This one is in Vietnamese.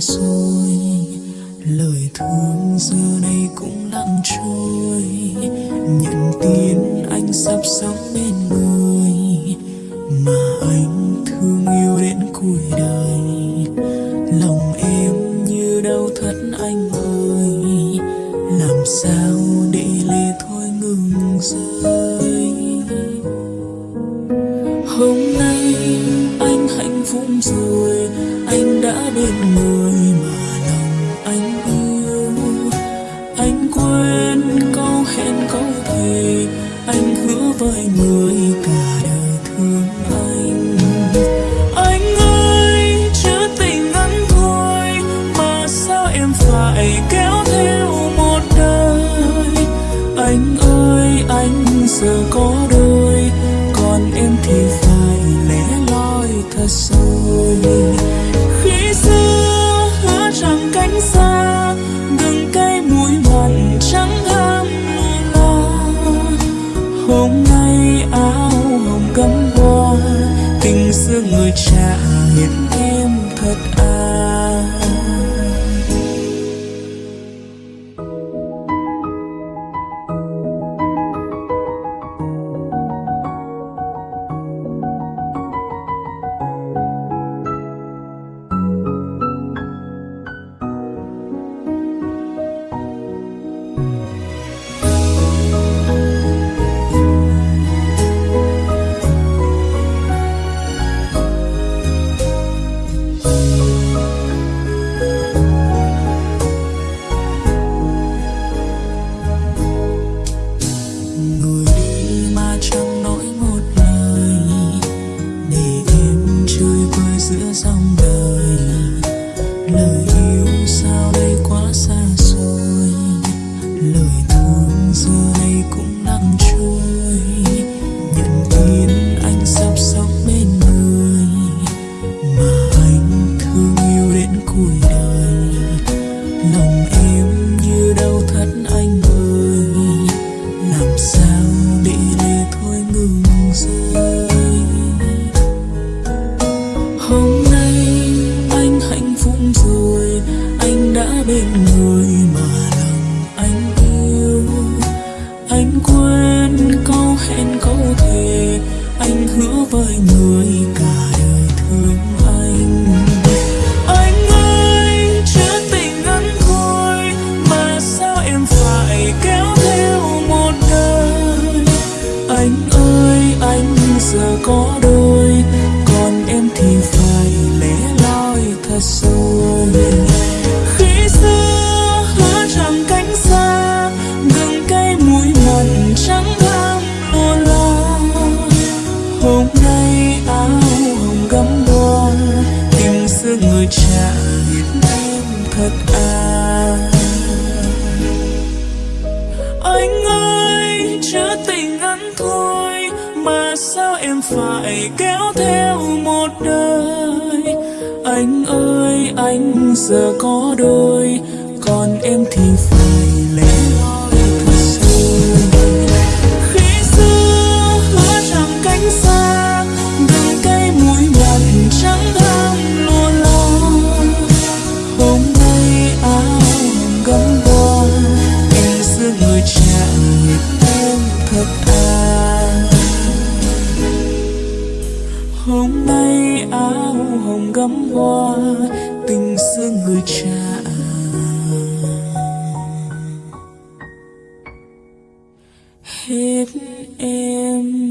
xôi lời thương giờ này cũng lặng trôi. Nhận tin anh sắp sống bên người, mà anh thương yêu đến cuối đời. Lòng em như đau thật anh ơi, làm sao để lệ thôi ngừng rơi. Hôm nay phúc rồi, anh đã bên người mà lòng anh yêu anh quên câu hẹn câu thề, anh hứa với người cả đời thương anh. Anh ơi chữ tình ngắn thôi, mà sao em phải kéo theo một đời? Anh ơi, anh giờ có đôi cánh xa đừng cay mũi mặn trắng ham lùi la hôm nay áo hồng cắm hoa, tình xưa người trả hiện em thật à. Ngừng rơi. Hôm nay anh hạnh phúc rồi, anh đã bên người mà lòng anh yêu. Anh quên câu hẹn câu thề anh hứa với người giờ có đôi, còn em thì phải lẻ loi thật rồi. Khi xưa hứa rằng cánh xa gừng cay mũi mặn chẳng ham lùa lo hôm nay áo hồng gấm hoa tìm xưa người trả hiện em thật à. Anh ơi chưa tình ngắn thua mà sao em phải kéo theo một đời? Anh ơi, anh giờ có đôi, còn em thì phải lẻ loi. hôm nay áo hồng gấm hoa tình xưa người cha. Hết em.